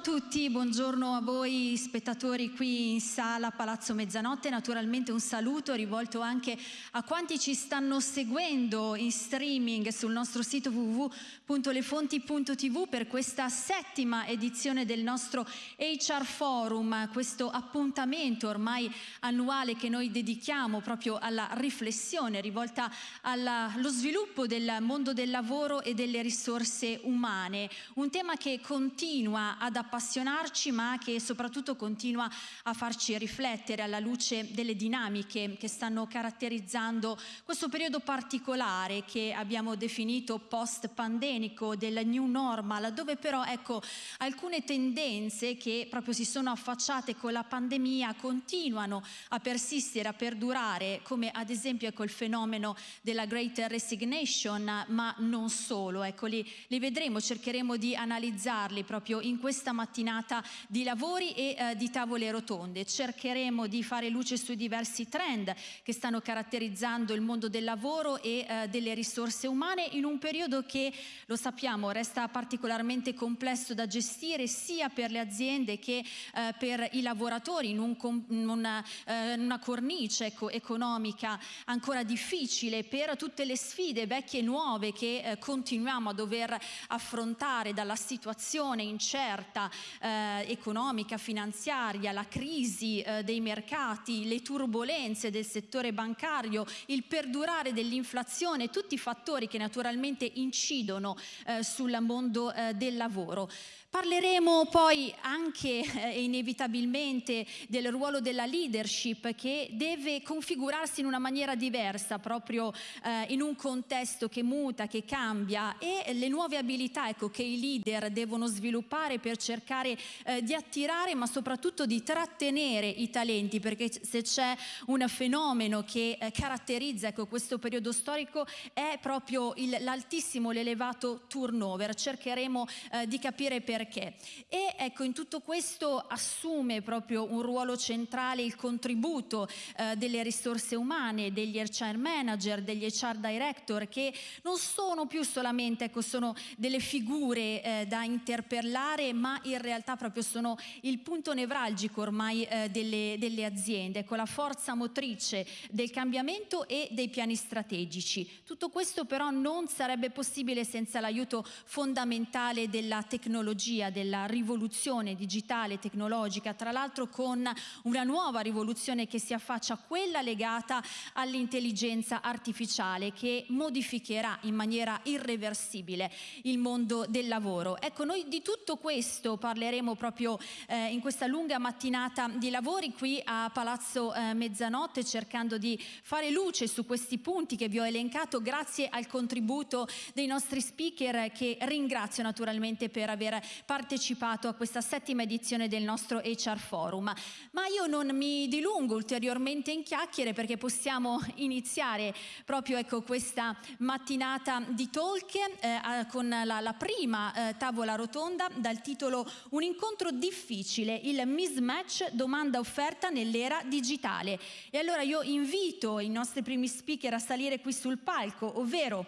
a tutti, buongiorno a voi spettatori qui in sala Palazzo Mezzanotte, naturalmente un saluto rivolto anche a quanti ci stanno seguendo in streaming sul nostro sito www.lefonti.tv per questa settima edizione del nostro HR Forum, questo appuntamento ormai annuale che noi dedichiamo proprio alla riflessione rivolta allo sviluppo del mondo del lavoro e delle risorse umane, un tema che continua ad appassionarci ma che soprattutto continua a farci riflettere alla luce delle dinamiche che stanno caratterizzando questo periodo particolare che abbiamo definito post-pandemico del new normal dove però ecco alcune tendenze che proprio si sono affacciate con la pandemia continuano a persistere, a perdurare come ad esempio ecco il fenomeno della Great Resignation ma non solo, ecco li, li vedremo, cercheremo di analizzarli proprio in questa mattinata di lavori e eh, di tavole rotonde. Cercheremo di fare luce sui diversi trend che stanno caratterizzando il mondo del lavoro e eh, delle risorse umane in un periodo che, lo sappiamo, resta particolarmente complesso da gestire sia per le aziende che eh, per i lavoratori in, un, in una, eh, una, cornice ecco, economica ancora difficile per tutte le sfide vecchie e nuove che eh, continuiamo a dover affrontare dalla situazione incerta eh, economica, finanziaria, la crisi eh, dei mercati, le turbulenze del settore bancario, il perdurare dell'inflazione, tutti fattori che naturalmente incidono eh, sul mondo eh, del lavoro. Parleremo poi anche eh, inevitabilmente del ruolo della leadership che deve configurarsi in una maniera diversa proprio eh, in un contesto che muta, che cambia e le nuove abilità ecco, che i leader devono sviluppare per cercare eh, di attirare ma soprattutto di trattenere i talenti perché se c'è un fenomeno che eh, caratterizza ecco, questo periodo storico è proprio l'altissimo, l'elevato turnover. Cercheremo eh, di capire perché perché. E ecco, in tutto questo assume proprio un ruolo centrale il contributo eh, delle risorse umane, degli HR manager, degli HR director, che non sono più solamente, ecco, sono delle figure eh, da interpellare, ma in realtà proprio sono il punto nevralgico ormai eh, delle, delle aziende, ecco, la forza motrice del cambiamento e dei piani strategici. Tutto questo però non sarebbe possibile senza l'aiuto fondamentale della tecnologia tecnologia, della rivoluzione digitale tecnologica, tra l'altro con una nuova rivoluzione che si affaccia, quella legata all'intelligenza artificiale che modificherà in maniera irreversibile il mondo del lavoro. Ecco, noi di tutto questo parleremo proprio eh, in questa lunga mattinata di lavori qui a Palazzo eh, Mezzanotte cercando di fare luce su questi punti che vi ho elencato grazie al contributo dei nostri speaker che ringrazio naturalmente per aver partecipato a questa settima edizione del nostro HR Forum. Ma io non mi dilungo ulteriormente in chiacchiere perché possiamo iniziare proprio ecco, questa mattinata di talk eh, con la, la prima eh, tavola rotonda dal titolo Un incontro difficile, il mismatch domanda-offerta nell'era digitale. E allora io invito i nostri primi speaker a salire qui sul palco, ovvero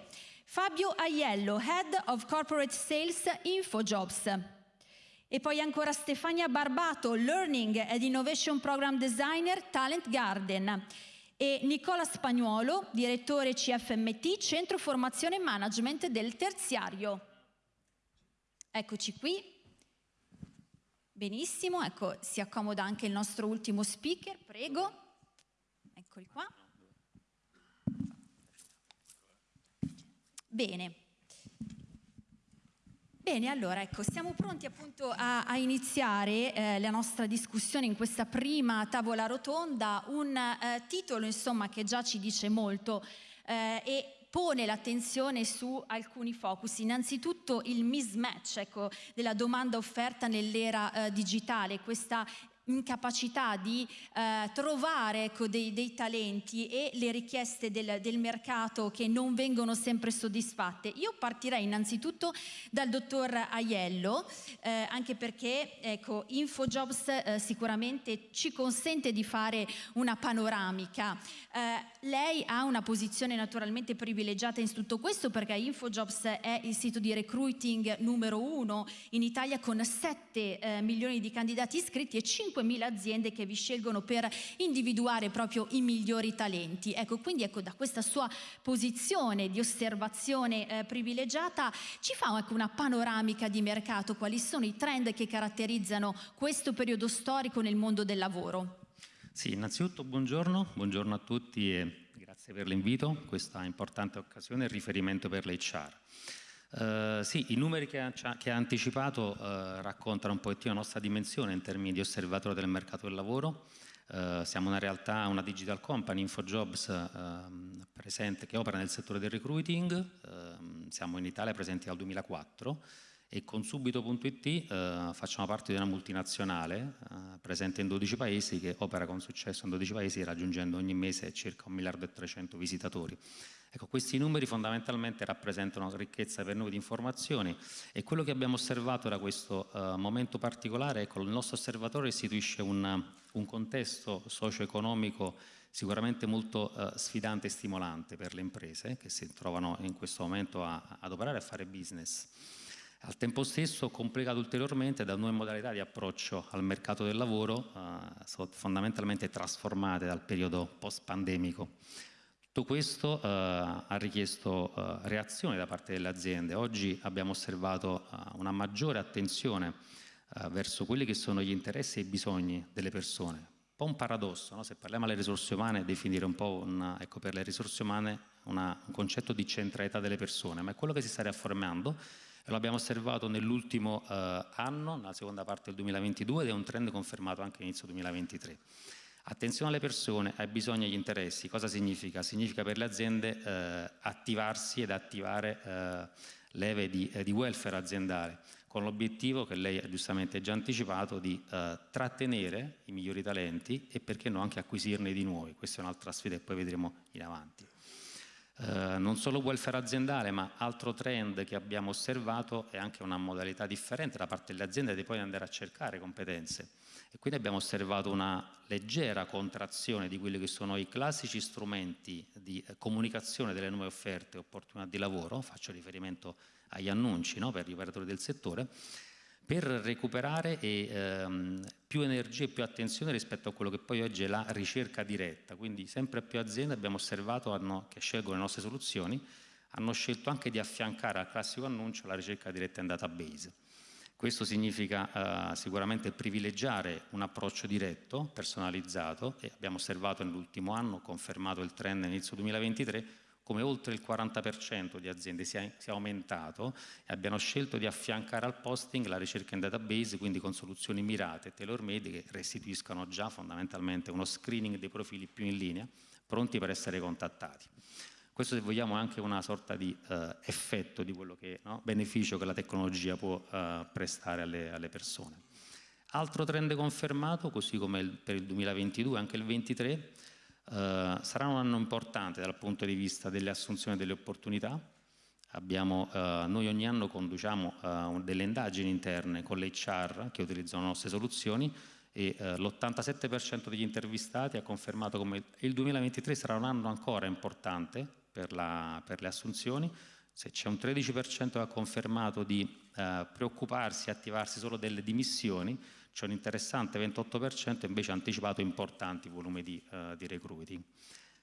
Fabio Aiello, Head of Corporate Sales InfoJobs. E poi ancora Stefania Barbato, Learning and Innovation Program Designer, Talent Garden. E Nicola Spagnuolo, direttore CFMT, Centro Formazione e Management del Terziario. Eccoci qui. Benissimo, ecco, si accomoda anche il nostro ultimo speaker, prego. Eccoli qua. Bene. Bene, allora ecco, siamo pronti appunto a, a iniziare eh, la nostra discussione in questa prima tavola rotonda, un eh, titolo insomma che già ci dice molto eh, e pone l'attenzione su alcuni focus. Innanzitutto il mismatch ecco, della domanda offerta nell'era eh, digitale, questa incapacità di eh, trovare ecco, dei, dei, talenti e le richieste del, del, mercato che non vengono sempre soddisfatte. Io partirei innanzitutto dal dottor Aiello, eh, anche perché ecco, InfoJobs eh, sicuramente ci consente di fare una panoramica. Lei ha una posizione naturalmente privilegiata in tutto questo perché InfoJobs è il sito di recruiting numero uno in Italia con 7 eh, milioni di candidati iscritti e 5 5.000 aziende che vi scelgono per individuare proprio i migliori talenti. Ecco, quindi ecco, da questa sua posizione di osservazione eh, privilegiata ci fa ecco, una panoramica di mercato, quali sono i trend che caratterizzano questo periodo storico nel mondo del lavoro. Sì, innanzitutto buongiorno, buongiorno a tutti e grazie per l'invito, questa importante occasione e riferimento per l'HR. Uh, sì, i numeri che ha, che ha anticipato uh, raccontano un pochettino la nostra dimensione in termini di osservatore del mercato del lavoro. Uh, siamo una realtà, una digital company, InfoJobs, ehm, presente, che opera nel settore del recruiting, ehm, siamo in Italia presenti dal 2004 e con subito.it facciamo parte di una multinazionale presente in 12 paesi che opera con successo in 12 paesi raggiungendo ogni mese circa 1 miliardo e 300 visitatori. Ecco, questi numeri fondamentalmente rappresentano ricchezza per noi di informazioni e quello che abbiamo osservato da questo uh, momento particolare, ecco, il nostro osservatorio istituisce un, un contesto socio-economico sicuramente molto uh, sfidante e stimolante per le imprese che si trovano in questo momento a, ad operare e a fare business. Al tempo stesso complicato ulteriormente da nuove modalità di approccio al mercato del lavoro, uh, fondamentalmente trasformate dal periodo post-pandemico. Tutto questo eh, ha richiesto eh, reazione da parte delle aziende. Oggi abbiamo osservato eh, una maggiore attenzione eh, verso quelli che sono gli interessi e i bisogni delle persone. Un po' un paradosso, no? se parliamo alle risorse umane, definire un po' una, ecco, per le risorse umane una, un concetto di centralità delle persone, ma è quello che si sta riaffermando lo abbiamo osservato nell'ultimo eh, anno, nella seconda parte del 2022 ed è un trend confermato anche inizio 2023. Attenzione alle persone, ai bisogni e agli interessi. Cosa significa? Significa per le aziende eh, attivarsi ed attivare eh, leve di, eh, di, welfare aziendale, con l'obiettivo che lei ha giustamente già anticipato di eh, trattenere i migliori talenti e perché no anche acquisirne di nuovi. Questa è un'altra sfida che poi vedremo in avanti. Uh, non solo welfare aziendale, ma altro trend che abbiamo osservato è anche una modalità differente da parte delle aziende di poi andare a cercare competenze. E quindi abbiamo osservato una leggera contrazione di quelli che sono i classici strumenti di eh, comunicazione delle nuove offerte e opportunità di lavoro, faccio riferimento agli annunci no, per gli operatori del settore, per recuperare e, ehm, più energia e più attenzione rispetto a quello che poi oggi è la ricerca diretta. Quindi sempre più aziende abbiamo osservato hanno, che scelgono le nostre soluzioni, hanno scelto anche di affiancare al classico annuncio la ricerca diretta in database. Questo significa eh, sicuramente privilegiare un approccio diretto, personalizzato e abbiamo osservato nell'ultimo anno, confermato il trend inizio 2023, come oltre il 40% di aziende sia, sia, aumentato e abbiano scelto di affiancare al posting la ricerca in database, quindi con soluzioni mirate e tailor-made che restituiscano già fondamentalmente uno screening dei profili più in linea, pronti per essere contattati. Questo se vogliamo è anche una sorta di eh, effetto di quello che, no? beneficio che la tecnologia può eh, prestare alle, alle, persone. Altro trend confermato, così come il, per il 2022, anche il 2023, eh, sarà un anno importante dal punto di vista delle assunzioni delle opportunità. Abbiamo, eh, noi ogni anno conduciamo eh, delle indagini interne con l'HR che utilizzano le nostre soluzioni e eh, l'87% degli intervistati ha confermato come il 2023 sarà un anno ancora importante per, la, per le assunzioni, se c'è un 13% che ha confermato di preoccuparsi e attivarsi solo delle dimissioni, c'è un interessante 28% invece anticipato importanti volumi di, eh, di recruiting.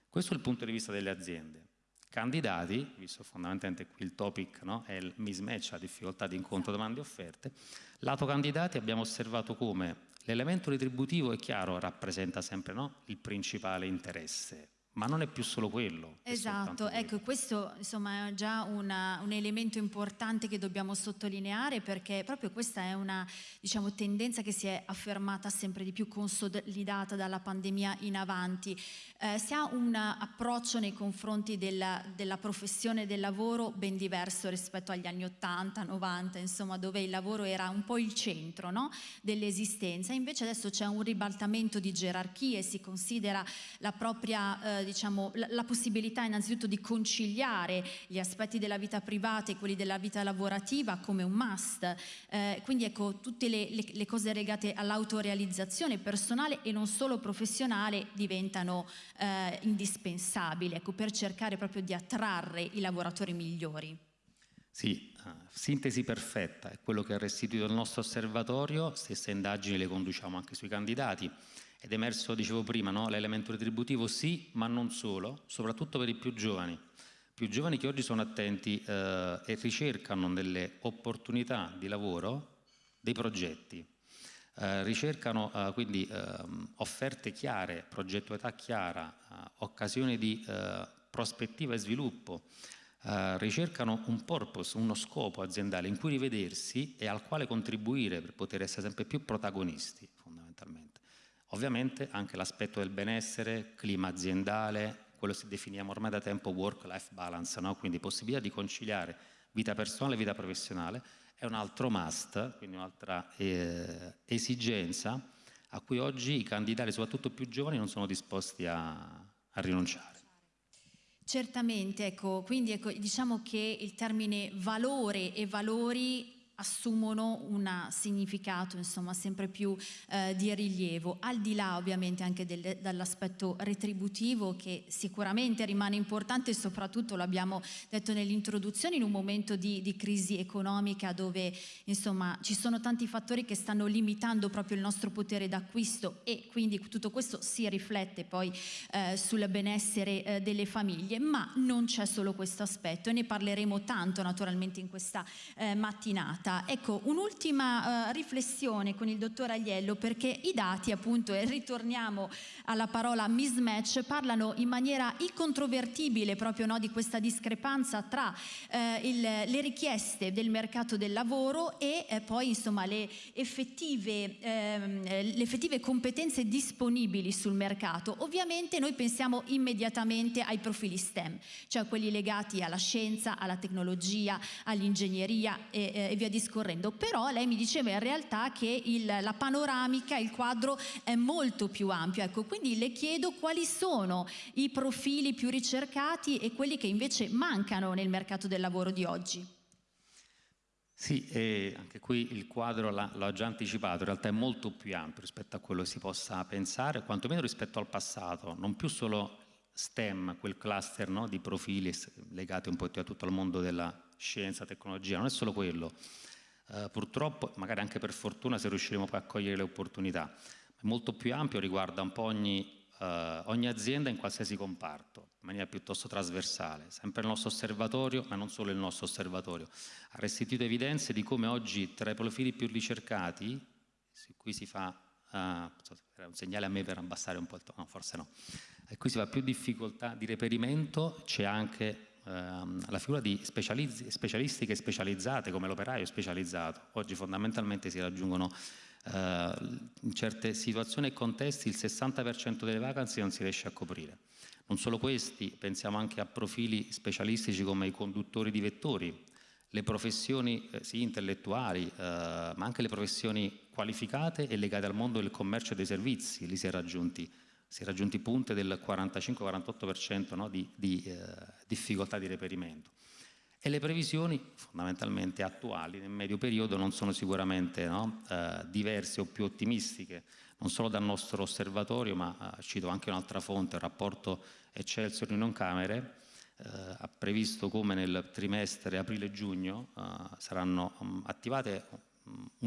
Questo è il punto di vista delle aziende. Candidati, visto fondamentalmente qui il topic no, è il mismatch, la difficoltà di incontro domande e offerte, lato candidati abbiamo osservato come l'elemento retributivo è chiaro, rappresenta sempre no, il principale interesse, ma non è più solo quello. Esatto, ecco, questo insomma è già una, un elemento importante che dobbiamo sottolineare perché proprio questa è una diciamo, tendenza che si è affermata sempre di più, consolidata dalla pandemia in avanti. Eh, si ha un approccio nei confronti della, della, professione del lavoro ben diverso rispetto agli anni 80, 90, insomma, dove il lavoro era un po' il centro no? dell'esistenza. Invece adesso c'è un ribaltamento di gerarchie, si considera la propria... Eh, diciamo, la, la, possibilità innanzitutto di conciliare gli aspetti della vita privata e quelli della vita lavorativa come un must, eh, quindi ecco tutte le, le, le cose legate all'autorealizzazione personale e non solo professionale diventano eh, indispensabili ecco, per cercare proprio di attrarre i lavoratori migliori. Sì, uh, sintesi perfetta, è quello che ha restituito il nostro osservatorio, stesse indagini le conduciamo anche sui candidati. Ed è emerso, dicevo prima, no? l'elemento retributivo sì, ma non solo, soprattutto per i più giovani. Più giovani che oggi sono attenti eh, e ricercano delle opportunità di lavoro, dei progetti. Eh, ricercano eh, quindi ehm, offerte chiare, progettualità chiara, eh, occasioni di eh, prospettiva e sviluppo, Uh, ricercano un purpose, uno scopo aziendale in cui rivedersi e al quale contribuire per poter essere sempre più protagonisti, fondamentalmente. Ovviamente anche l'aspetto del benessere, clima aziendale, quello che definiamo ormai da tempo work-life balance, no? quindi possibilità di conciliare vita personale e vita professionale, è un altro must, quindi un'altra eh, esigenza a cui oggi i candidati, soprattutto più giovani, non sono disposti a, a rinunciare. Certamente, ecco, quindi ecco, diciamo che il termine valore e valori assumono un significato insomma sempre più eh, di rilievo. Al di là ovviamente anche dall'aspetto retributivo che sicuramente rimane importante soprattutto l'abbiamo detto nell'introduzione in un momento di, di, crisi economica dove insomma ci sono tanti fattori che stanno limitando proprio il nostro potere d'acquisto e quindi tutto questo si riflette poi eh, sul benessere eh, delle famiglie. Ma non c'è solo questo aspetto e ne parleremo tanto naturalmente in questa eh, mattinata puntata. Ecco, un'ultima uh, riflessione con il dottor Agliello perché i dati appunto, e ritorniamo alla parola mismatch, parlano in maniera incontrovertibile proprio no, di questa discrepanza tra uh, il, le richieste del mercato del lavoro e uh, poi insomma le effettive, ehm, le effettive competenze disponibili sul mercato. Ovviamente noi pensiamo immediatamente ai profili STEM, cioè quelli legati alla scienza, alla tecnologia, all'ingegneria e, e via discorrendo discorrendo, però lei mi diceva in realtà che il, la panoramica, il quadro è molto più ampio, ecco, quindi le chiedo quali sono i profili più ricercati e quelli che invece mancano nel mercato del lavoro di oggi. Sì, e anche qui il quadro l'ho già anticipato, in realtà è molto più ampio rispetto a quello che si possa pensare, quantomeno rispetto al passato, non più solo STEM, quel cluster no, di profili legati un po' a tutto il mondo della scienza, tecnologia, non è solo quello, eh, purtroppo, magari anche per fortuna, se riusciremo poi a cogliere le opportunità. È molto più ampio, riguarda un po' ogni, eh, ogni azienda in qualsiasi comparto, in maniera piuttosto trasversale. Sempre il nostro osservatorio, ma non solo il nostro osservatorio, ha restituito evidenze di come oggi tra i profili più ricercati, su cui si fa, uh, un segnale a me per abbassare un po' il tono, no, forse no, e qui si fa più difficoltà di reperimento, c'è anche ehm, la figura di specialistiche specializzate come l'operaio specializzato. Oggi fondamentalmente si raggiungono eh, in certe situazioni e contesti il 60% delle vacanze non si riesce a coprire. Non solo questi, pensiamo anche a profili specialistici come i conduttori di vettori, le professioni eh, sì, intellettuali, eh, ma anche le professioni qualificate e legate al mondo del commercio e dei servizi, lì si è raggiunti si è raggiunti punte del 45-48% no, di, di eh, difficoltà di reperimento. E le previsioni fondamentalmente attuali nel medio periodo non sono sicuramente no, eh, diverse o più ottimistiche, non solo dal nostro osservatorio, ma eh, cito anche un'altra fonte, il rapporto Excelsior in Camere, eh, ha previsto come nel trimestre aprile-giugno eh, saranno um, attivate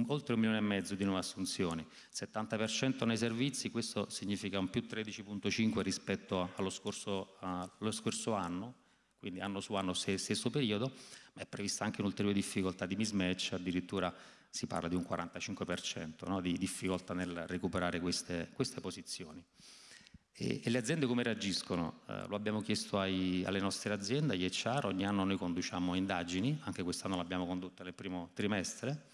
oltre un milione e mezzo di nuove assunzioni, 70% nei servizi, questo significa un più 13,5 rispetto allo scorso, allo scorso, anno, quindi anno su anno stesso periodo, ma è prevista anche un'ulteriore difficoltà di mismatch, addirittura si parla di un 45% no, di difficoltà nel recuperare queste, queste posizioni. E, e le aziende come reagiscono? Eh, lo abbiamo chiesto ai, alle nostre aziende, agli HR, ogni anno noi conduciamo indagini, anche quest'anno l'abbiamo condotta nel primo trimestre,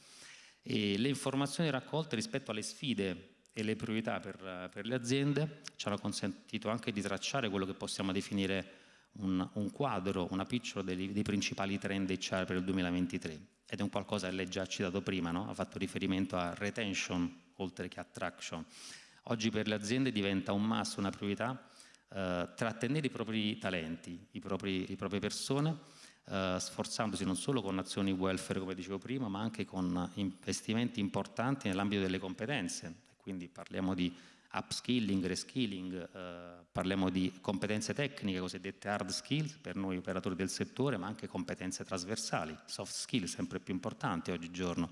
e le informazioni raccolte rispetto alle sfide e le priorità per, per, le aziende ci hanno consentito anche di tracciare quello che possiamo definire un, un quadro, una picture dei, dei, principali trend HR per il 2023 ed è un qualcosa che lei già ha citato prima, no? ha fatto riferimento a retention oltre che attraction. Oggi per le aziende diventa un must, una priorità, eh, trattenere i propri talenti, i propri, le proprie persone, eh, sforzandosi non solo con azioni welfare come dicevo prima, ma anche con investimenti importanti nell'ambito delle competenze quindi parliamo di upskilling, reskilling, eh, parliamo di competenze tecniche, cosiddette hard skills per noi operatori del settore, ma anche competenze trasversali, soft skills sempre più importanti oggigiorno.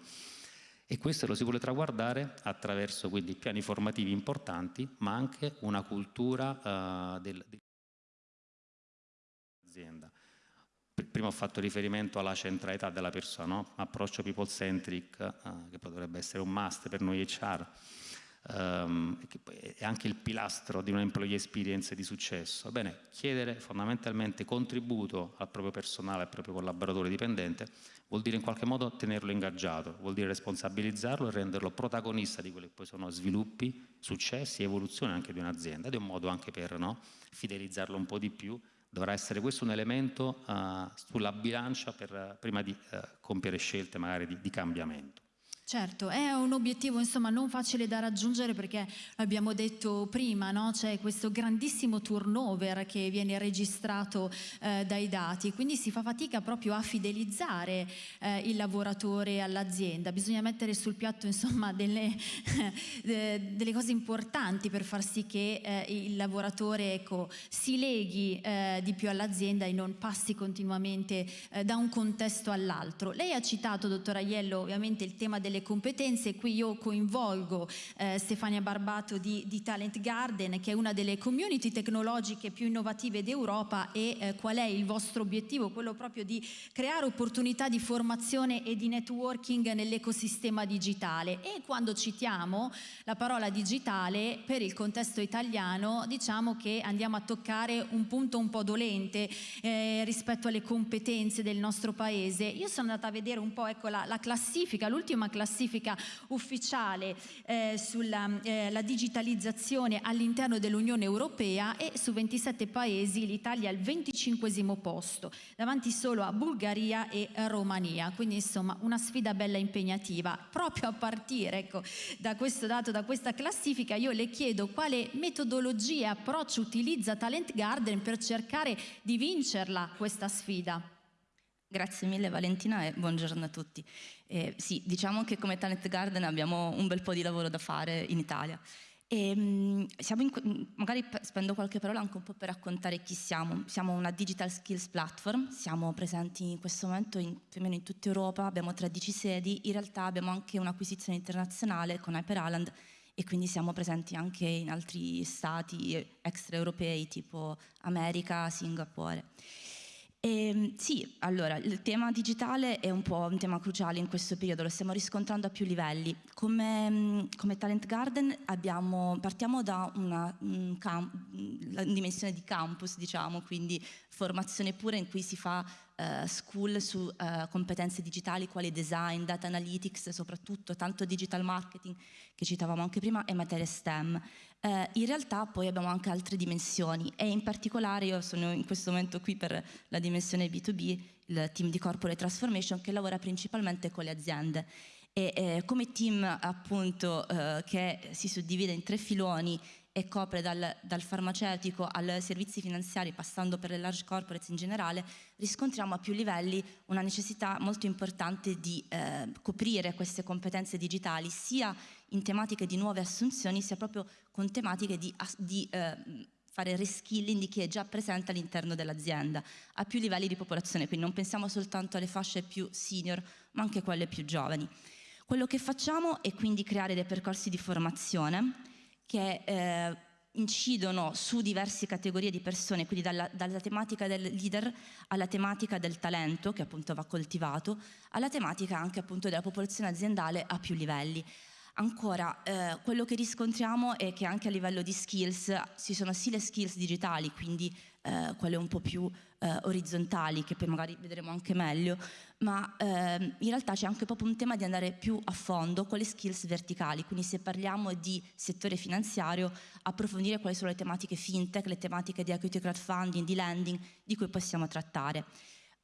E questo lo si vuole traguardare attraverso quindi piani formativi importanti, ma anche una cultura eh, dell'azienda. Prima ho fatto riferimento alla centralità della persona, no? approccio people centric, eh, che potrebbe essere un must per noi HR um, è anche il pilastro di una employee experience di successo. Bene, chiedere fondamentalmente contributo al proprio personale, al proprio collaboratore dipendente, vuol dire in qualche modo tenerlo ingaggiato, vuol dire responsabilizzarlo e renderlo protagonista di quelli che poi sono sviluppi, successi evoluzione anche di un'azienda ed è un modo anche per no, fidelizzarlo un po' di più dovrà essere questo un elemento uh, sulla bilancia per, prima di uh, compiere scelte magari di, di cambiamento. Certo, è un obiettivo insomma non facile da raggiungere perché l'abbiamo detto prima, no? c'è questo grandissimo turnover che viene registrato eh, dai dati, quindi si fa fatica proprio a fidelizzare eh, il lavoratore all'azienda, bisogna mettere sul piatto insomma delle, delle, cose importanti per far sì che eh, il lavoratore ecco, si leghi eh, di più all'azienda e non passi continuamente eh, da un contesto all'altro. Lei ha citato, dottor Aiello, ovviamente il tema delle delle competenze. Qui io coinvolgo eh, Stefania Barbato di, di, Talent Garden, che è una delle community tecnologiche più innovative d'Europa e eh, qual è il vostro obiettivo? Quello proprio di creare opportunità di formazione e di networking nell'ecosistema digitale. E quando citiamo la parola digitale per il contesto italiano, diciamo che andiamo a toccare un punto un po' dolente eh, rispetto alle competenze del nostro paese. Io sono andata a vedere un po' ecco, la, la classifica, l'ultima classifica classifica ufficiale eh, sulla eh, digitalizzazione all'interno dell'Unione Europea e su 27 paesi l'Italia è al 25 posto, davanti solo a Bulgaria e Romania, quindi insomma una sfida bella impegnativa. Proprio a partire ecco, da questo dato, da questa classifica, io le chiedo quale metodologia e approccio utilizza Talent Garden per cercare di vincerla questa sfida. Grazie mille Valentina e buongiorno a tutti. Eh, sì, diciamo che come Talent Garden abbiamo un bel po' di lavoro da fare in Italia. E, in, magari spendo qualche parola anche un po' per raccontare chi siamo. Siamo una digital skills platform, siamo presenti in questo momento in, più o meno in tutta Europa, abbiamo 13 sedi, in realtà abbiamo anche un'acquisizione internazionale con Hyper Island e quindi siamo presenti anche in altri stati extraeuropei tipo America, Singapore. E, ehm, sì, allora, il tema digitale è un po' un tema cruciale in questo periodo, lo stiamo riscontrando a più livelli. Come, mm, come Talent Garden abbiamo, partiamo da una, una dimensione di campus, diciamo, quindi formazione pura in cui si fa uh, school su uh, competenze digitali quali design, data analytics, soprattutto tanto digital marketing che citavamo anche prima e materie STEM. Uh, in realtà poi abbiamo anche altre dimensioni e in particolare io sono in questo momento qui per la dimensione B2B, il team di Corporate Transformation che lavora principalmente con le aziende e eh, come team appunto eh, che si suddivide in tre filoni e copre dal, dal, farmaceutico ai servizi finanziari passando per le large corporates in generale, riscontriamo a più livelli una necessità molto importante di eh, coprire queste competenze digitali sia in tematiche di nuove assunzioni sia proprio con tematiche di, di eh, fare reskilling di chi è già presente all'interno dell'azienda a più livelli di popolazione, quindi non pensiamo soltanto alle fasce più senior ma anche quelle più giovani. Quello che facciamo è quindi creare dei percorsi di formazione che eh, incidono su diverse categorie di persone, quindi dalla, dalla, tematica del leader alla tematica del talento, che appunto va coltivato, alla tematica anche appunto della popolazione aziendale a più livelli. Ancora, eh, quello che riscontriamo è che anche a livello di skills ci sono sì le skills digitali, quindi eh, quelle un po' più eh, orizzontali, che poi magari vedremo anche meglio, ma ehm, in realtà c'è anche proprio un tema di andare più a fondo con le skills verticali, quindi se parliamo di settore finanziario, approfondire quali sono le tematiche fintech, le tematiche di equity crowdfunding, di lending, di cui possiamo trattare.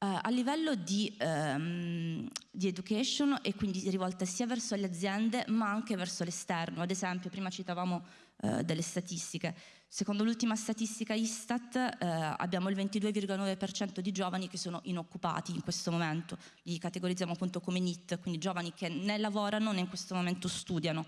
Uh, a livello di, um, di, education e quindi rivolta sia verso le aziende ma anche verso l'esterno. Ad esempio, prima citavamo uh, delle statistiche. Secondo l'ultima statistica Istat uh, abbiamo il 22,9% di giovani che sono inoccupati in questo momento. Li categorizziamo appunto come NIT, quindi giovani che né lavorano né in questo momento studiano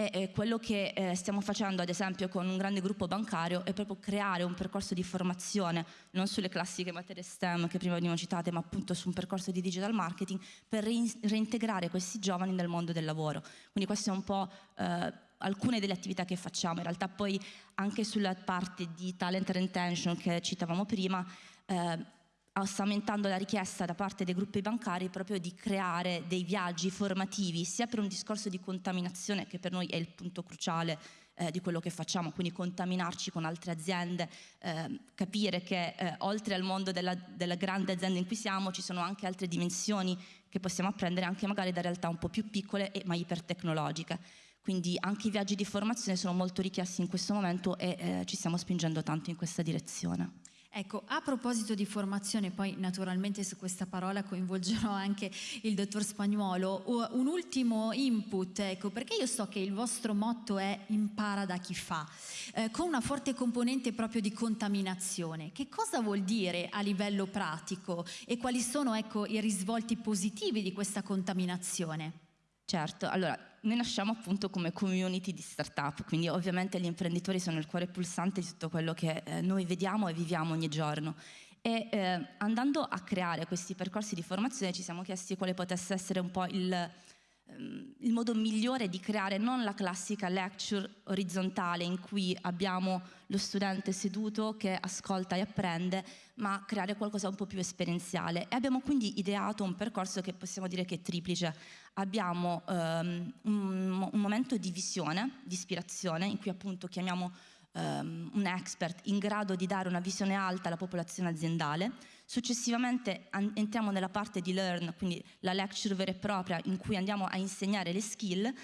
e quello che eh, stiamo facendo ad esempio con un grande gruppo bancario è proprio creare un percorso di formazione non sulle classiche materie STEM che prima venivano citate ma appunto su un percorso di digital marketing per reintegrare questi giovani nel mondo del lavoro. Quindi queste sono un po' eh, alcune delle attività che facciamo. In realtà poi anche sulla parte di talent retention che citavamo prima eh, aumentando la richiesta da parte dei gruppi bancari proprio di creare dei viaggi formativi sia per un discorso di contaminazione che per noi è il punto cruciale eh, di quello che facciamo, quindi contaminarci con altre aziende, eh, capire che eh, oltre al mondo della, della, grande azienda in cui siamo ci sono anche altre dimensioni che possiamo apprendere anche magari da realtà un po' più piccole e, ma ipertecnologiche. Quindi anche i viaggi di formazione sono molto richiesti in questo momento e eh, ci stiamo spingendo tanto in questa direzione. Ecco, a proposito di formazione, poi naturalmente su questa parola coinvolgerò anche il dottor Spagnuolo, un ultimo input, ecco, perché io so che il vostro motto è impara da chi fa, eh, con una forte componente proprio di contaminazione. Che cosa vuol dire a livello pratico e quali sono ecco, i risvolti positivi di questa contaminazione? Certo, allora noi nasciamo appunto come community di startup, quindi ovviamente gli imprenditori sono il cuore pulsante di tutto quello che eh, noi vediamo e viviamo ogni giorno. E eh, andando a creare questi percorsi di formazione ci siamo chiesti quale potesse essere un po' il, Ehm, il modo migliore di creare non la classica lecture orizzontale in cui abbiamo lo studente seduto che ascolta e apprende, ma creare qualcosa un po' più esperienziale. E abbiamo quindi ideato un percorso che possiamo dire che è triplice. Abbiamo um, un, un momento di visione, di ispirazione, in cui appunto chiamiamo um, un expert in grado di dare una visione alta alla popolazione aziendale. Successivamente entriamo nella parte di learn, quindi la lecture vera e propria in cui andiamo a insegnare le skill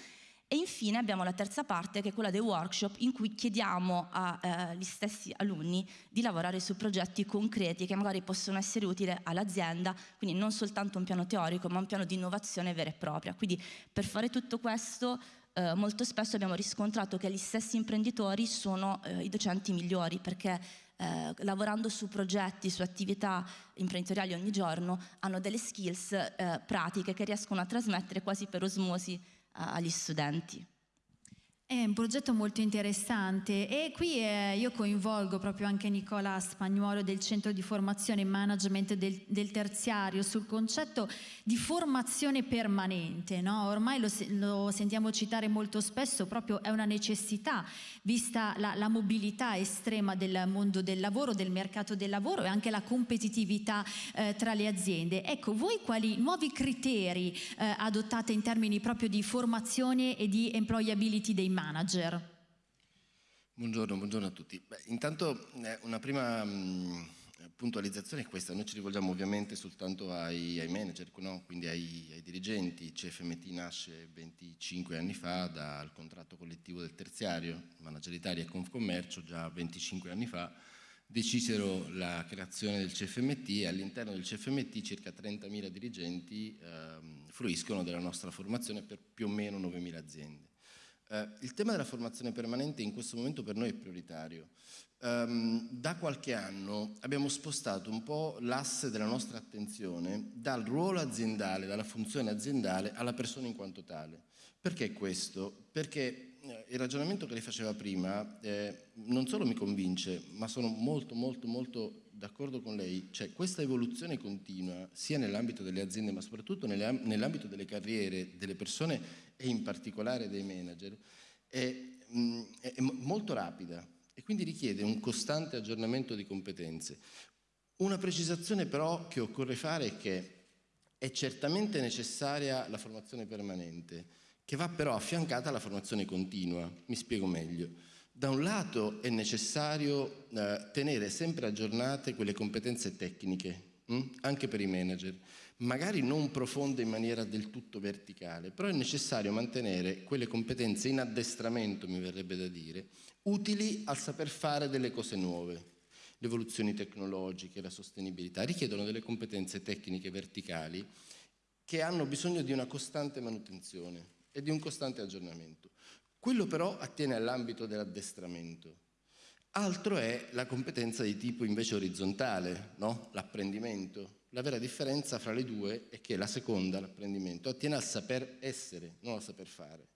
e infine abbiamo la terza parte che è quella dei workshop in cui chiediamo agli eh, stessi alunni di lavorare su progetti concreti che magari possono essere utili all'azienda, quindi non soltanto un piano teorico ma un piano di innovazione vera e propria. Quindi per fare tutto questo eh, molto spesso abbiamo riscontrato che gli stessi imprenditori sono eh, i docenti migliori perché eh, lavorando su progetti, su attività imprenditoriali ogni giorno hanno delle skills eh, pratiche che riescono a trasmettere quasi per osmosi eh, agli studenti. È un progetto molto interessante e qui eh, io coinvolgo proprio anche Nicola Spagnuolo del Centro di Formazione e Management del, del Terziario sul concetto di formazione permanente. No? Ormai lo, lo, sentiamo citare molto spesso, proprio è una necessità vista la, la, mobilità estrema del mondo del lavoro, del mercato del lavoro e anche la competitività eh, tra le aziende. Ecco, voi quali nuovi criteri eh, adottate in termini proprio di formazione e di employability dei manager. Buongiorno, buongiorno a tutti. Beh, intanto eh, una prima mh, mm, puntualizzazione è questa, noi ci rivolgiamo ovviamente soltanto ai, ai manager, no? quindi ai, ai, dirigenti, CFMT nasce 25 anni fa dal contratto collettivo del terziario, Manager Italia e Confcommercio già 25 anni fa decisero la creazione del CFMT e all'interno del CFMT circa 30.000 dirigenti eh, fruiscono della nostra formazione per più o meno 9.000 aziende. Eh, il tema della formazione permanente in questo momento per noi è prioritario. Um, da qualche anno abbiamo spostato un po' l'asse della nostra attenzione dal ruolo aziendale, dalla funzione aziendale alla persona in quanto tale. Perché questo? Perché eh, il ragionamento che lei faceva prima eh, non solo mi convince, ma sono molto molto molto d'accordo con lei, cioè questa evoluzione continua sia nell'ambito delle aziende ma soprattutto nell'ambito delle carriere delle persone e in particolare dei manager, è, mh, è molto rapida e quindi richiede un costante aggiornamento di competenze. Una precisazione però che occorre fare è che è certamente necessaria la formazione permanente, che va però affiancata alla formazione continua. Mi spiego meglio. Da un lato è necessario eh, tenere sempre aggiornate quelle competenze tecniche, hm? anche per i manager, magari non profonde in maniera del tutto verticale, però è necessario mantenere quelle competenze in addestramento, mi verrebbe da dire, utili al saper fare delle cose nuove. Le evoluzioni tecnologiche, la sostenibilità richiedono delle competenze tecniche verticali che hanno bisogno di una costante manutenzione e di un costante aggiornamento. Quello però attiene all'ambito dell'addestramento. Altro è la competenza di tipo invece orizzontale, no? l'apprendimento. La vera differenza fra le due è che la seconda, l'apprendimento, attiene al saper essere, non al saper fare.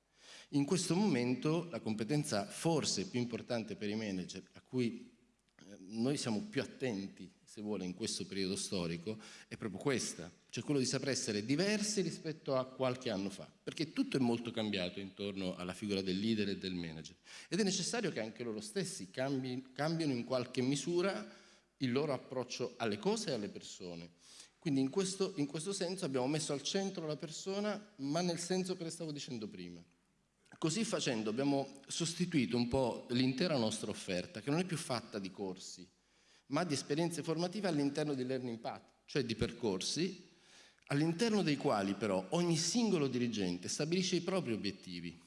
In questo momento la competenza forse più importante per i manager, a cui eh, noi siamo più attenti, se vuole, in questo periodo storico, è proprio questa, cioè quello di saper essere diversi rispetto a qualche anno fa, perché tutto è molto cambiato intorno alla figura del leader e del manager ed è necessario che anche loro stessi cambi, cambino in qualche misura il loro approccio alle cose e alle persone. Quindi in questo, in questo senso abbiamo messo al centro la persona, ma nel senso che le stavo dicendo prima. Così facendo abbiamo sostituito un po' l'intera nostra offerta, che non è più fatta di corsi, ma di esperienze formative all'interno di Learning Path, cioè di percorsi all'interno dei quali però ogni singolo dirigente stabilisce i propri obiettivi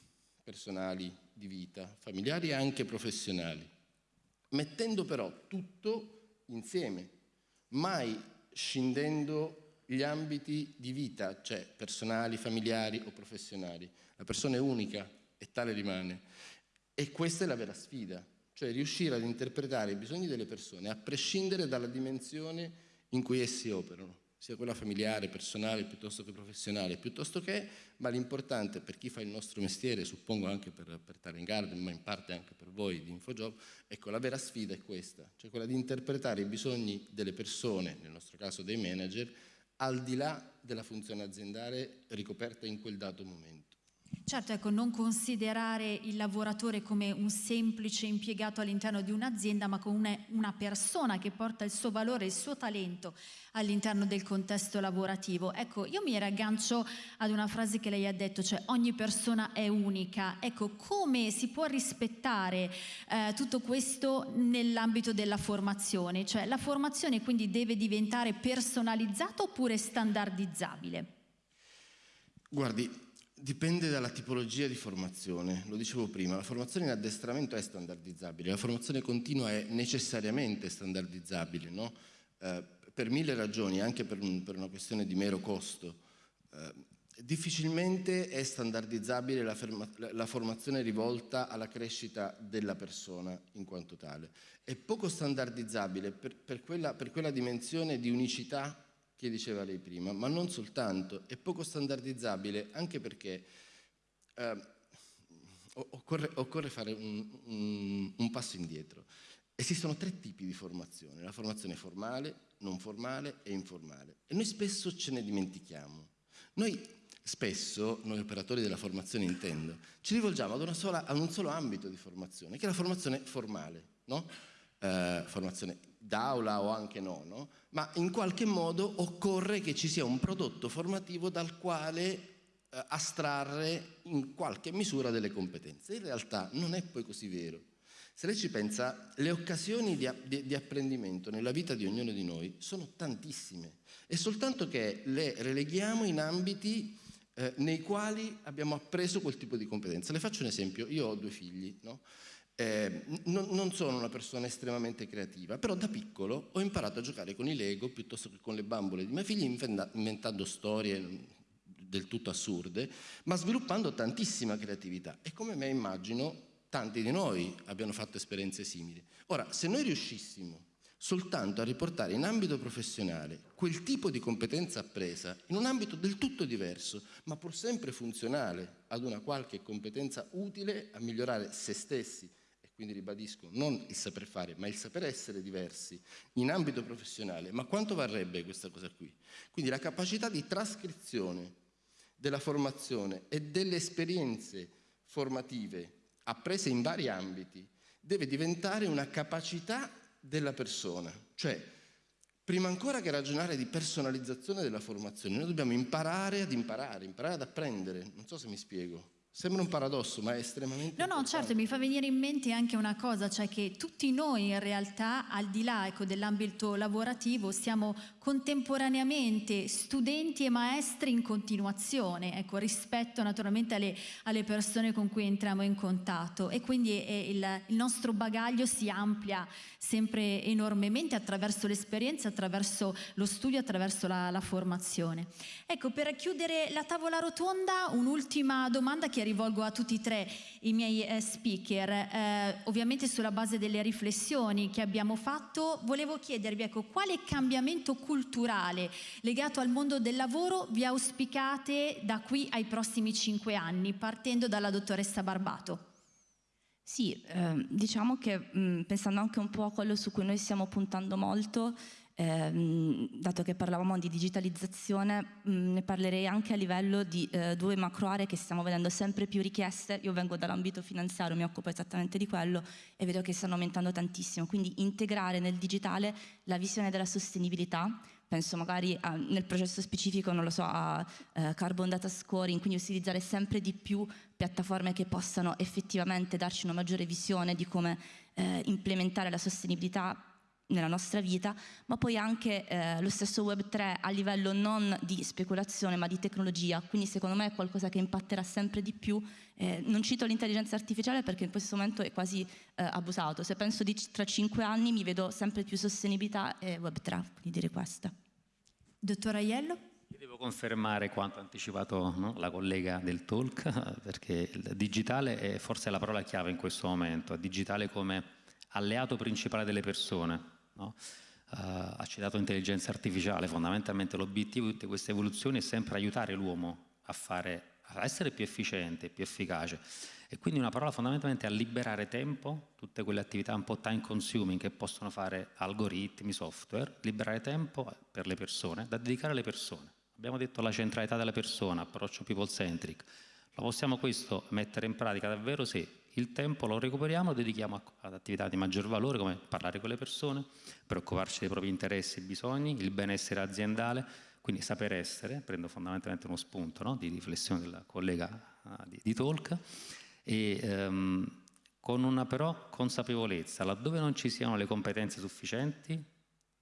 personali, di vita, familiari e anche professionali, mettendo però tutto insieme, mai scindendo gli ambiti di vita, cioè personali, familiari o professionali. La persona è unica e tale rimane. E questa è la vera sfida, cioè riuscire ad interpretare i bisogni delle persone a prescindere dalla dimensione in cui essi operano sia quella familiare, personale, piuttosto che professionale, piuttosto che, ma l'importante per chi fa il nostro mestiere, suppongo anche per, per Talent Garden, ma in parte anche per voi di InfoJob, ecco, la vera sfida è questa, cioè quella di interpretare i bisogni delle persone, nel nostro caso dei manager, al di là della funzione aziendale ricoperta in quel dato momento. Certo, ecco, non considerare il lavoratore come un semplice impiegato all'interno di un'azienda, ma come una persona che porta il suo valore, il suo talento all'interno del contesto lavorativo. Ecco, io mi raggancio ad una frase che lei ha detto, cioè ogni persona è unica. Ecco, come si può rispettare eh, tutto questo nell'ambito della formazione? Cioè la formazione quindi deve diventare personalizzata oppure standardizzabile? Guardi, Dipende dalla tipologia di formazione, lo dicevo prima, la formazione in addestramento è standardizzabile, la formazione continua è necessariamente standardizzabile, no? eh, per mille ragioni, anche per, un, per, una questione di mero costo. Eh, difficilmente è standardizzabile la, ferma, la, formazione rivolta alla crescita della persona in quanto tale. È poco standardizzabile per, per, quella, per quella dimensione di unicità che diceva lei prima, ma non soltanto, è poco standardizzabile anche perché eh, occorre, occorre, fare un, un, un passo indietro. Esistono tre tipi di formazione, la formazione formale, non formale e informale. E noi spesso ce ne dimentichiamo. Noi spesso, noi operatori della formazione intendo, ci rivolgiamo ad, sola, ad un solo ambito di formazione, che è la formazione formale, no? eh, formazione d'aula o anche no, no, ma in qualche modo occorre che ci sia un prodotto formativo dal quale eh, astrarre in qualche misura delle competenze. In realtà non è poi così vero. Se lei ci pensa, le occasioni di, di, di apprendimento nella vita di ognuno di noi sono tantissime, è soltanto che le releghiamo in ambiti eh, nei quali abbiamo appreso quel tipo di competenza. Le faccio un esempio, io ho due figli, no? Eh, non, non, sono una persona estremamente creativa, però da piccolo ho imparato a giocare con i Lego piuttosto che con le bambole di miei figli, inventando storie del tutto assurde, ma sviluppando tantissima creatività. E come me immagino tanti di noi abbiano fatto esperienze simili. Ora, se noi riuscissimo soltanto a riportare in ambito professionale quel tipo di competenza appresa in un ambito del tutto diverso, ma pur sempre funzionale ad una qualche competenza utile a migliorare se stessi quindi ribadisco, non il saper fare, ma il saper essere diversi in ambito professionale. Ma quanto varrebbe questa cosa qui? Quindi la capacità di trascrizione della formazione e delle esperienze formative apprese in vari ambiti deve diventare una capacità della persona, cioè Prima ancora che ragionare di personalizzazione della formazione, noi dobbiamo imparare ad imparare, imparare ad apprendere. Non so se mi spiego. Sembra un paradosso, ma è estremamente No, no, certo, mi fa venire in mente anche una cosa, cioè che tutti noi in realtà, al di là ecco, dell'ambito lavorativo, siamo contemporaneamente studenti e maestri in continuazione, ecco, rispetto naturalmente alle, alle persone con cui entriamo in contatto e quindi eh, il, il nostro bagaglio si amplia sempre enormemente attraverso l'esperienza, attraverso lo studio, attraverso la, la formazione. Ecco, per chiudere la tavola rotonda, un'ultima domanda che rivolgo a tutti e tre i miei eh, speaker, eh, ovviamente sulla base delle riflessioni che abbiamo fatto, volevo chiedervi ecco, quale cambiamento culturale legato al mondo del lavoro vi auspicate da qui ai prossimi cinque anni, partendo dalla dottoressa Barbato. Sì, eh, diciamo che mh, pensando anche un po' a quello su cui noi stiamo puntando molto, eh, dato che parlavamo di digitalizzazione, mh, ne parlerei anche a livello di eh, due macro aree che stiamo vedendo sempre più richieste. Io vengo dall'ambito finanziario, mi occupo esattamente di quello e vedo che stanno aumentando tantissimo. Quindi integrare nel digitale la visione della sostenibilità, penso magari a, nel processo specifico, non lo so, a uh, carbon data scoring, quindi utilizzare sempre di più piattaforme che possano effettivamente darci una maggiore visione di come eh, implementare la sostenibilità nella nostra vita, ma poi anche eh, lo stesso Web3 a livello non di speculazione ma di tecnologia, quindi secondo me è qualcosa che impatterà sempre di più. Eh, non cito l'intelligenza artificiale perché in questo momento è quasi eh, abusato, se penso di tra cinque anni mi vedo sempre più sostenibilità e Web3, quindi dire questo. Dottor Aiello? Io devo confermare quanto anticipato no, la collega del talk, perché il digitale è forse la parola chiave in questo momento, digitale come alleato principale delle persone, No? Uh, ha citato intelligenza artificiale, fondamentalmente l'obiettivo di tutte queste evoluzioni è sempre aiutare l'uomo a, fare, a essere più efficiente, più efficace e quindi una parola fondamentalmente a liberare tempo, tutte quelle attività un po' time consuming che possono fare algoritmi, software, liberare tempo per le persone, da dedicare alle persone. Abbiamo detto la centralità della persona, approccio people centric. Lo possiamo questo mettere in pratica davvero se il tempo lo recuperiamo e lo dedichiamo ad attività di maggior valore come parlare con le persone, preoccuparci dei propri interessi e bisogni, il benessere aziendale, quindi saper essere, prendo fondamentalmente uno spunto no? di riflessione della collega uh, di, di, Talk, e um, con una però consapevolezza, laddove non ci siano le competenze sufficienti,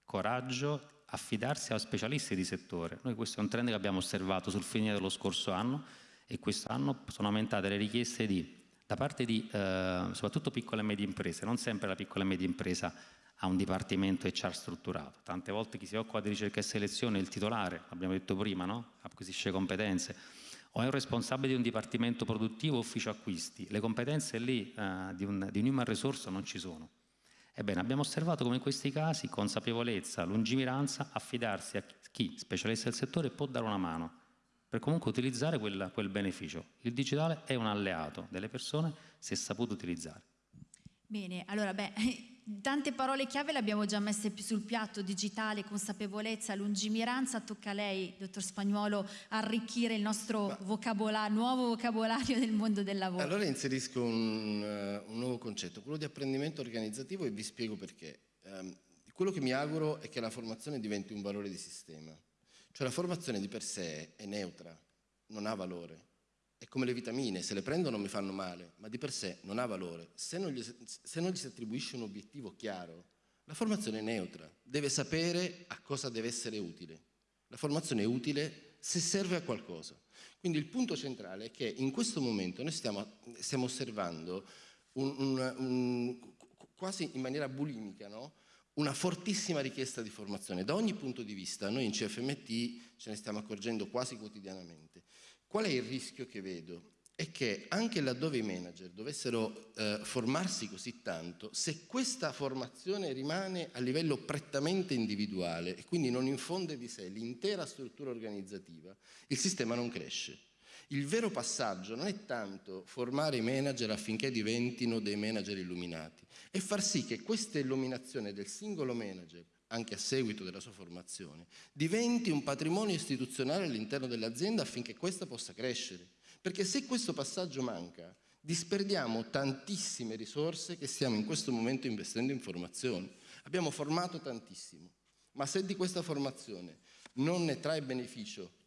coraggio, affidarsi a specialisti di settore. Noi questo è un trend che abbiamo osservato sul finire dello scorso anno e quest'anno sono aumentate le richieste di da parte di eh, soprattutto piccole e medie imprese, non sempre la piccola e media impresa ha un dipartimento HR strutturato, tante volte chi si occupa di ricerca e selezione è il titolare, abbiamo detto prima, no? acquisisce competenze, o è un responsabile di un dipartimento produttivo ufficio acquisti, le competenze lì eh, di, un, di un human resource non ci sono. Ebbene, abbiamo osservato come in questi casi consapevolezza, lungimiranza, affidarsi a chi, specialista del settore, può dare una mano per comunque utilizzare quel, quel beneficio. Il digitale è un alleato delle persone se saputo utilizzare. Bene, allora beh, tante parole chiave le abbiamo già messe sul piatto, digitale, consapevolezza, lungimiranza, tocca a lei, dottor Spagnuolo, arricchire il nostro Ma, vocabolario, nuovo vocabolario del mondo del lavoro. Allora inserisco un, uh, un, nuovo concetto, quello di apprendimento organizzativo e vi spiego perché. Um, quello che mi auguro è che la formazione diventi un valore di sistema. Cioè la formazione di per sé è neutra, non ha valore. È come le vitamine, se le prendo non mi fanno male, ma di per sé non ha valore. Se non gli, se non gli si attribuisce un obiettivo chiaro, la formazione è neutra, deve sapere a cosa deve essere utile. La formazione è utile se serve a qualcosa. Quindi il punto centrale è che in questo momento noi stiamo, stiamo osservando un, un, un, quasi in maniera bulimica no? Una fortissima richiesta di formazione da ogni punto di vista, noi in CFMT ce ne stiamo accorgendo quasi quotidianamente. Qual è il rischio che vedo? È che anche laddove i manager dovessero eh, formarsi così tanto, se questa formazione rimane a livello prettamente individuale e quindi non infonde di sé l'intera struttura organizzativa, il sistema non cresce. Il vero passaggio non è tanto formare i manager affinché diventino dei manager illuminati, è far sì che questa illuminazione del singolo manager, anche a seguito della sua formazione, diventi un patrimonio istituzionale all'interno dell'azienda affinché questa possa crescere. Perché se questo passaggio manca, disperdiamo tantissime risorse che stiamo in questo momento investendo in formazione. Abbiamo formato tantissimo, Ma se di questa formazione non ne trae beneficio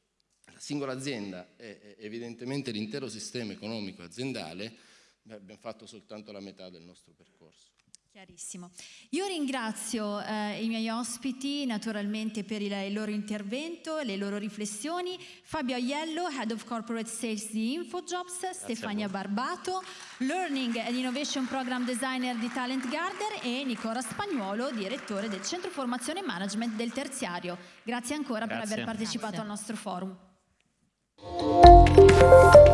singola azienda e evidentemente l'intero sistema economico aziendale, beh, abbiamo fatto soltanto la metà del nostro percorso. Chiarissimo. Io ringrazio eh, i miei ospiti naturalmente per il, il, loro intervento, le loro riflessioni. Fabio Aiello, Head of Corporate Sales di InfoJobs, Grazie Stefania Barbato, Learning and Innovation Program Designer di Talent Garden e Nicola Spagnuolo, direttore del Centro Formazione e Management del Terziario. Grazie ancora Grazie. per aver partecipato Grazie. al nostro forum. Música